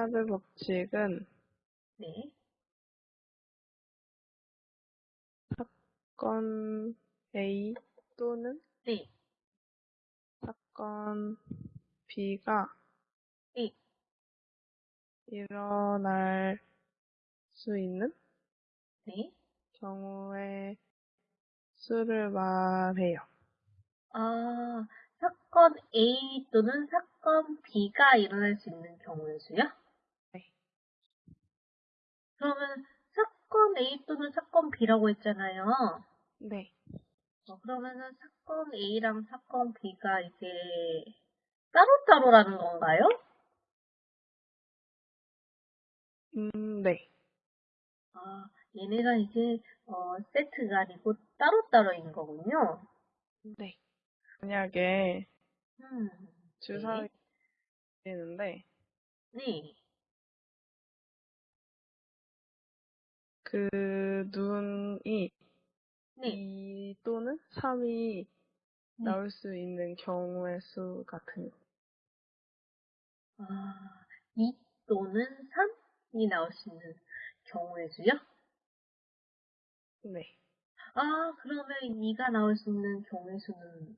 카드 법칙은 네. 사건 A 또는 네. 사건 B가 네. 일어날 수 있는 네. 경우의 수를 말해요. 아, 사건 A 또는 사건 B가 일어날 수 있는 경우의 수요? 네. 그러면 사건 A 또는 사건 B라고 했잖아요. 네. 어, 그러면은 사건 A랑 사건 B가 이제 따로따로라는 건가요? 음, 네. 아, 얘네가 이제 어, 세트가 아니고 따로따로인 거군요. 네. 만약에 음, 주사위 네. 있는데 네. 그 눈이 네. 2 또는 3이 네. 나올 수 있는 경우의 수 같은 거. 아, 2 또는 3이 나올 수 있는 경우의 수요? 네. 아, 그러면 2가 나올 수 있는 경우의 수는